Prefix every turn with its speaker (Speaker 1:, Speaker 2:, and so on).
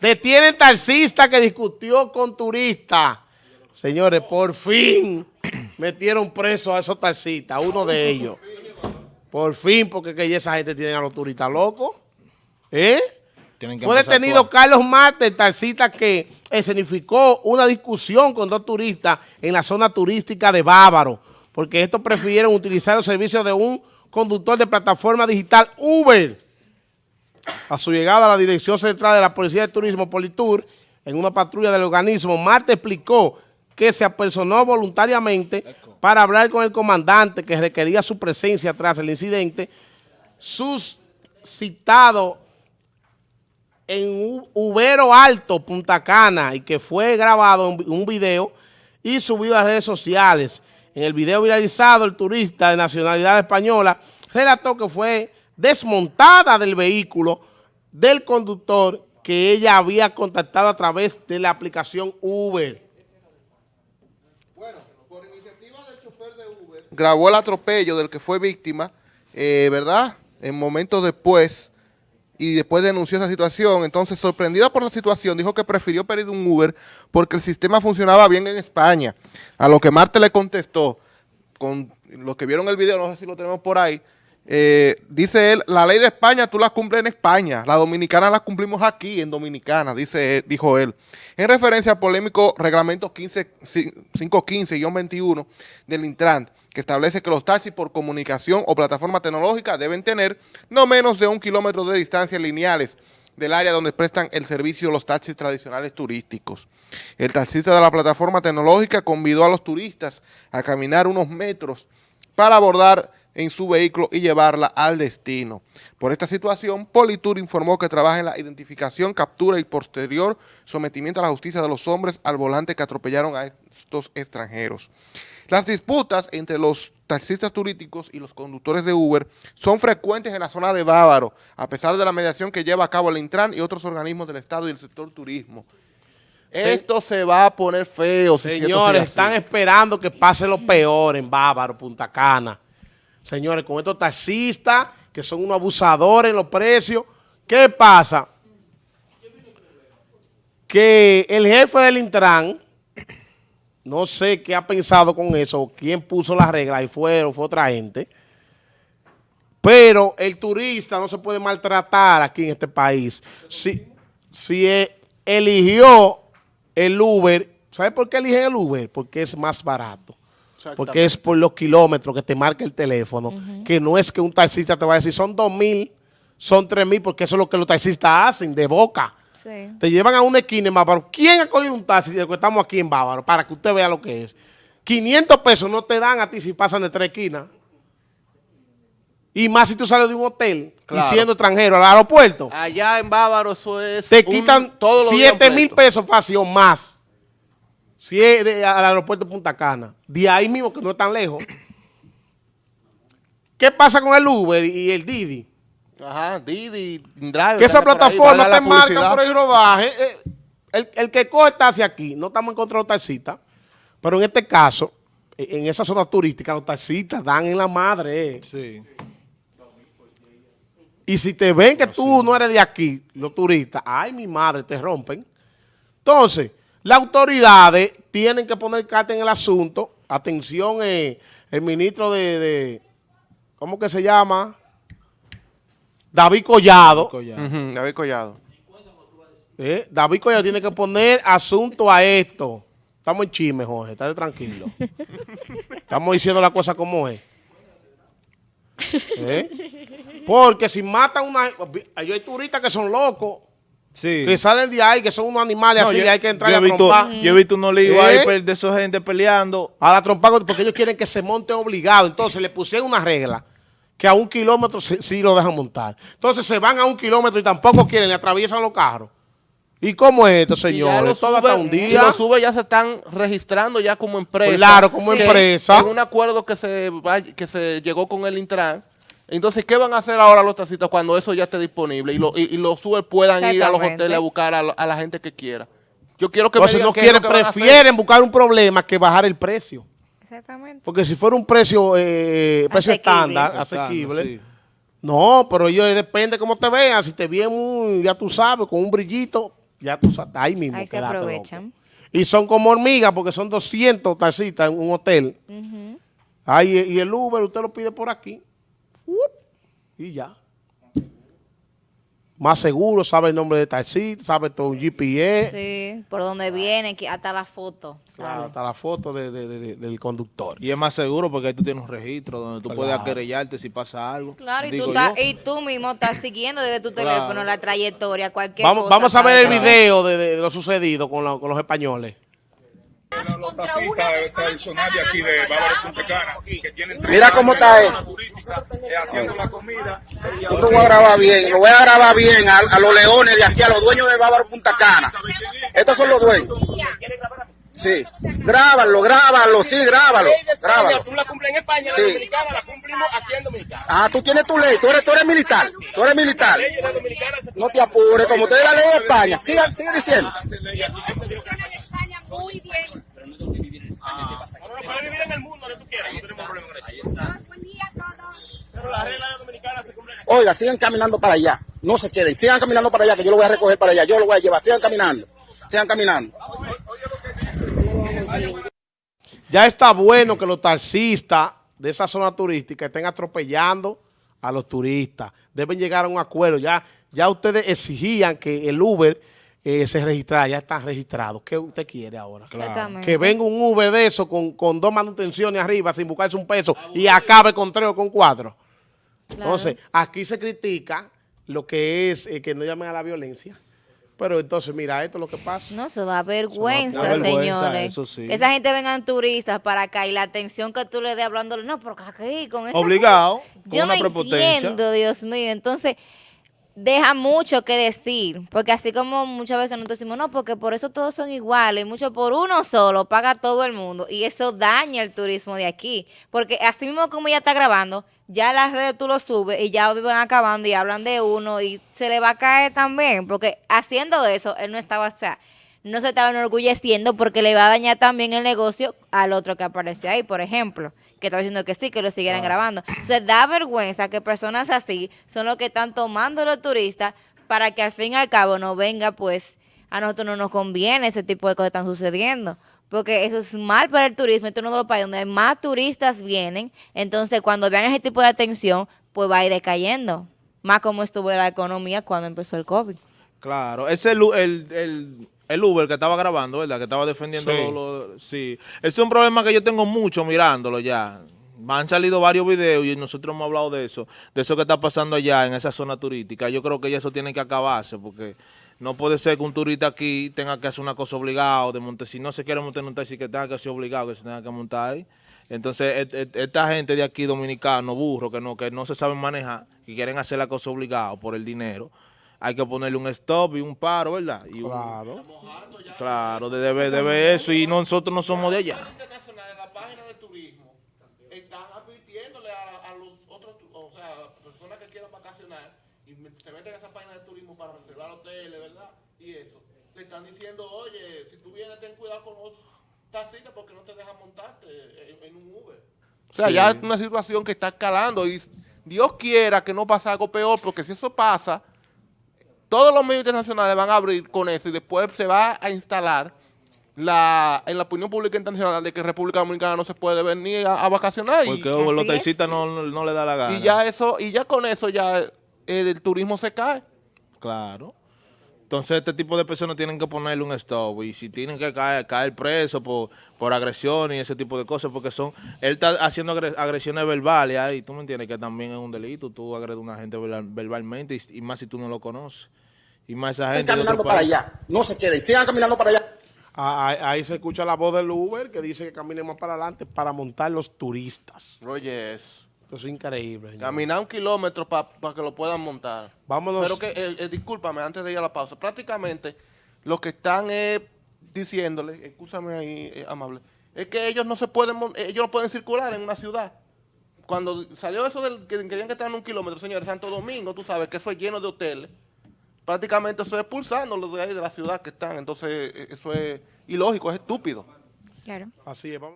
Speaker 1: Detienen taxista que discutió con turista. Señores, por fin metieron preso a esos taxistas, uno de ellos. Por fin, porque que esa gente tiene a los turistas locos. ¿Eh? Fue detenido Carlos Marte, el taxista que escenificó una discusión con dos turistas en la zona turística de Bávaro, porque estos prefirieron utilizar los servicios de un conductor de plataforma digital Uber. A su llegada a la Dirección Central de la Policía de Turismo Politur, en una patrulla del organismo, Marte explicó que se apersonó voluntariamente para hablar con el comandante que requería su presencia tras el incidente suscitado en Ubero Alto, Punta Cana, y que fue grabado en un video y subido a redes sociales. En el video viralizado, el turista de nacionalidad española relató que fue desmontada del vehículo del conductor que ella había contactado a través de la aplicación Uber.
Speaker 2: Bueno, por iniciativa del chofer de Uber, grabó el atropello del que fue víctima, eh, ¿verdad? En momentos después, y después denunció esa situación. Entonces, sorprendida por la situación, dijo que prefirió pedir un Uber porque el sistema funcionaba bien en España. A lo que Marte le contestó, con los que vieron el video, no sé si lo tenemos por ahí, eh, dice él, la ley de España tú la cumples en España, la dominicana la cumplimos aquí en Dominicana, dice dijo él. En referencia al polémico reglamento 515-21 del Intran, que establece que los taxis por comunicación o plataforma tecnológica deben tener no menos de un kilómetro de distancia lineales del área donde prestan el servicio los taxis tradicionales turísticos. El taxista de la plataforma tecnológica convidó a los turistas a caminar unos metros para abordar en su vehículo y llevarla al destino. Por esta situación, Politur informó que trabaja en la identificación, captura y posterior sometimiento a la justicia de los hombres al volante que atropellaron a estos extranjeros. Las disputas entre los taxistas turísticos y los conductores de Uber son frecuentes en la zona de Bávaro, a pesar de la mediación que lleva a cabo el Intran y otros organismos del Estado y el sector turismo. Esto se va a poner feo.
Speaker 1: Señores, están esperando que pase lo peor en Bávaro, Punta Cana señores, con estos taxistas que son unos abusadores en los precios. ¿Qué pasa? Que el jefe del Intran, no sé qué ha pensado con eso, quién puso las reglas y fue, fue otra gente, pero el turista no se puede maltratar aquí en este país. Si, si e, eligió el Uber, ¿sabe por qué elige el Uber? Porque es más barato porque es por los kilómetros que te marca el teléfono, que no es que un taxista te va a decir, son dos mil, son tres mil, porque eso es lo que los taxistas hacen, de boca. Te llevan a una esquina en Bávaro. ¿Quién ha cogido un taxi de que estamos aquí en Bávaro? Para que usted vea lo que es. 500 pesos no te dan a ti si pasan de tres esquinas. Y más si tú sales de un hotel y siendo extranjero al aeropuerto.
Speaker 2: Allá en Bávaro eso es...
Speaker 1: Te quitan todos 7 mil pesos fácil o más. Si es al aeropuerto de Punta Cana, de ahí mismo que no es tan lejos. ¿Qué pasa con el Uber y el Didi?
Speaker 2: Ajá, Didi, Driver.
Speaker 1: Que esa plataforma te marca por el rodaje. Eh, el, que coge taxi aquí, no estamos en contra de los taxistas, pero en este caso, en esa zona turística, los taxistas dan en la madre. Sí. Y si te ven que tú no eres de aquí, los turistas, ay, mi madre, te rompen. Entonces, las autoridades tienen que poner carta en el asunto. Atención, eh, el ministro de, ¿cómo que se llama? David Collado.
Speaker 2: David Collado.
Speaker 1: Eh, David Collado tiene que poner asunto a esto. Estamos en chisme, Jorge, estate tranquilo. Estamos diciendo la cosa como es. ¿Eh? Porque si matan una... Hay turistas que son locos. Que salen de ahí, que son unos animales así, hay que entrar a trompar.
Speaker 3: Yo he visto unos líos ahí ¿Eh? de esa gente peleando.
Speaker 1: A la trompa, porque ellos quieren que se monte obligado. Entonces le pusieron una regla que a un kilómetro sí, lo dejan montar. Entonces se van a un kilómetro y tampoco quieren, le atraviesan los carros. ¿Y cómo es esto, señores?
Speaker 2: Todo un día. Y los sube ya se están registrando ya como empresa.
Speaker 1: Claro, como empresa.
Speaker 2: En un acuerdo que se, que se llegó con el Intran entonces, ¿qué van a hacer ahora los taxistas cuando eso ya esté disponible y, y, los Uber puedan ir a los hoteles a buscar a, la gente que quiera? Yo quiero que
Speaker 1: Entonces, no quieren, prefieren buscar un problema que bajar el precio. Exactamente. Porque si fuera un precio, eh, precio estándar, asequible, No, pero ellos depende cómo te vean. Si te ven muy, ya tú sabes, con un brillito, ya tú sabes, ahí mismo.
Speaker 4: Ahí se aprovechan.
Speaker 1: loco. Y son como hormigas porque son 200 tacitas en un hotel. Ahí, y el Uber usted lo pide por aquí. Y ya. Más seguro, sabe el nombre de taxista, sabe todo un GPS.
Speaker 4: Sí, por donde viene, hasta la foto.
Speaker 1: Claro, hasta la foto de- de- de- del conductor.
Speaker 3: Y es más seguro porque ahí tú tienes un registro donde tú puedes querellarte si pasa algo.
Speaker 4: Claro, y
Speaker 3: Digo
Speaker 4: tú, y tú mismo estás siguiendo desde tu teléfono la trayectoria, cualquier
Speaker 1: Vamos,
Speaker 4: cosa.
Speaker 1: vamos a ver el video de, de lo sucedido con, la- con los españoles.
Speaker 5: Los taxistas tradicionales de aquí de Bávaro Punta Cana, que tienen
Speaker 6: Mira cómo está él.
Speaker 5: haciendo la comida.
Speaker 6: Yo lo voy a grabar bien, lo voy a grabar bien a, a los leones de aquí, a los dueños de Bávaro Punta Cana. Estos son los dueños. Sí, grábalo, grábalo, sí, grábalo, grábalo.
Speaker 5: Tú la cumples en España,
Speaker 6: Sí.
Speaker 5: la dominicana la cumplimos aquí en Dominicana.
Speaker 6: Ah, tú tienes tu ley, tú eres, tú eres militar, tú eres militar. No te apures, como usted es la ley de España, sigue, sigue diciendo.
Speaker 7: funciona en España muy bien.
Speaker 5: No, no, puedes vivir en el mundo donde tú quieras, no tenemos problema con eso.
Speaker 7: Todos, buen día a todos.
Speaker 5: Pero las reglas de dominicana se cumplen.
Speaker 6: Oiga, sigan caminando para allá, no se queden, sigan caminando para allá, que yo lo voy a recoger para allá, yo lo voy a llevar, sigan caminando, sigan caminando.
Speaker 1: Ya está bueno que los taxistas de esa zona turística estén atropellando a los turistas. Deben llegar a un acuerdo. Ya, ya ustedes exigían que el Uber eh, se registrara, ya están registrados. ¿Qué usted quiere ahora?
Speaker 4: Exactamente.
Speaker 1: Que venga un Uber de eso con, con dos manutenciones arriba sin buscarse un peso y acabe con tres o con cuatro. Entonces, aquí se critica lo que es eh, que no llamen a la violencia. Pero entonces, mira, esto es lo que pasa.
Speaker 4: No, eso da vergüenza,
Speaker 3: da vergüenza,
Speaker 4: señores.
Speaker 3: eso sí.
Speaker 4: Que esa gente vengan turistas para acá y la atención que tú le des hablándole, no, porque aquí con esa
Speaker 3: Obligado, con
Speaker 4: Yo
Speaker 3: una
Speaker 4: no
Speaker 3: prepotencia.
Speaker 4: entiendo, Dios mío. Entonces, deja mucho que decir, porque así como muchas veces nosotros decimos, no, porque por eso todos son iguales, mucho por uno solo, paga todo el mundo, y eso daña el turismo de aquí, porque así mismo como ella está grabando, ya las redes tú lo subes y ya van acabando y hablan de uno y se le va a caer también, porque haciendo eso, él no estaba, o sea, no se estaba enorgulleciendo porque le va a dañar también el negocio al otro que apareció ahí, por ejemplo, que estaba diciendo que sí, que lo siguieran grabando. Se da vergüenza que personas así son los que están tomando los turistas para que al fin y al cabo no venga, pues a nosotros no nos conviene ese tipo de cosas que están sucediendo. Porque eso es mal para el turismo, esto es uno de los países donde más turistas vienen, entonces cuando vean ese tipo de atención, pues va a ir decayendo. Más como estuvo la economía cuando empezó el COVID.
Speaker 3: Claro, ese el, el, el, el Uber que estaba grabando, ¿verdad? Que estaba defendiendo
Speaker 1: Sí.
Speaker 3: lo, lo- sí. Ese es un problema que yo tengo mucho mirándolo ya. Han salido varios videos y nosotros hemos hablado de eso, de eso que está pasando allá en esa zona turística. Yo creo que ya eso tiene que acabarse porque no puede ser que un turista aquí tenga que hacer una cosa obligado de montar. Si no se quiere montar en un taxi, que tenga que ser obligado, que se tenga que montar ahí. Entonces, et- et- esta gente de aquí, dominicano, burro, que no, que no se saben manejar, que quieren hacer la cosa obligado por el dinero, hay que ponerle un stop y un paro, ¿verdad? Y un-
Speaker 1: Claro.
Speaker 3: claro, de- debe, debe eso. Y nosotros no somos de allá.
Speaker 2: internacional en la página de turismo están advirtiéndole a, a los otros, o sea, personas que quieran vacacionar y se meten a esa página de turismo para reservar hoteles, ¿verdad? Y eso. Le están diciendo, oye, si tú vienes, ten cuidado con los taxistas porque no te dejan montarte en, en un Uber. O sea, ya es una situación que está escalando y Dios quiera que no pase algo peor porque si eso pasa, todos los medios internacionales van a abrir con eso y después se va a instalar la, en la opinión pública internacional de que República Dominicana no se puede venir a, a vacacionar y,
Speaker 3: Porque oh, los taxistas no, no, no le da la gana.
Speaker 2: y ya eso y ya con eso ya eh, el turismo se cae.
Speaker 3: Claro. Entonces, este tipo de personas tienen que ponerle un stop. Y si tienen que caer, caer preso por, por agresión y ese tipo de cosas, porque son. Él está haciendo agre- agresiones verbales ahí. Tú me entiendes que también es un delito. Tú agredes a una gente verbal- verbalmente y, y más si tú no lo conoces. Y más esa gente. otro
Speaker 6: caminando para allá, no se queden, sigan caminando para allá.
Speaker 1: Ah, Ahí, ahí se escucha la voz del Uber que dice que caminemos para adelante para montar los turistas.
Speaker 2: Oye, es
Speaker 1: Esto es increíble. señor.
Speaker 2: caminar un kilómetro para que lo puedan montar.
Speaker 1: Vámonos.
Speaker 2: Pero que, eh, eh, discúlpame, antes de ir a la pausa, prácticamente lo que están eh, diciéndole, escúchame ahí, eh, amable, es que ellos no se pueden, ellos no pueden circular en una ciudad. Cuando salió eso del que querían que estaban en un kilómetro, señores, Santo Domingo, tú sabes que eso es lleno de hoteles. Prácticamente eso es expulsándolos de ahí de la ciudad que están. Entonces, eh, eso es ilógico, es estúpido.
Speaker 4: Claro.
Speaker 1: Así es. vamos.